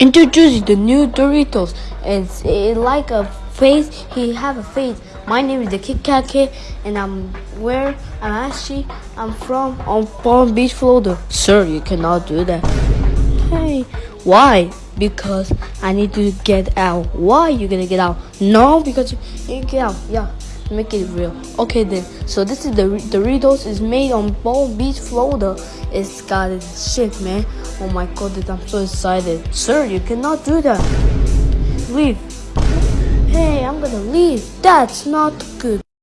Introducing the new Doritos. It like a face. He have a face. My name is the Kit Kat Kid, and I'm where I'm actually I'm from on Palm Beach, Florida. Sir, you cannot do that. Hey, why? Because I need to get out. Why you gonna get out? No, because you, you get out. Yeah, make it real. Okay then. So this is the Doritos is made on Palm Beach, Florida. It's got its shit, man. Oh my god, I'm so excited. Sir, you cannot do that. Leave. Hey, I'm gonna leave. That's not good.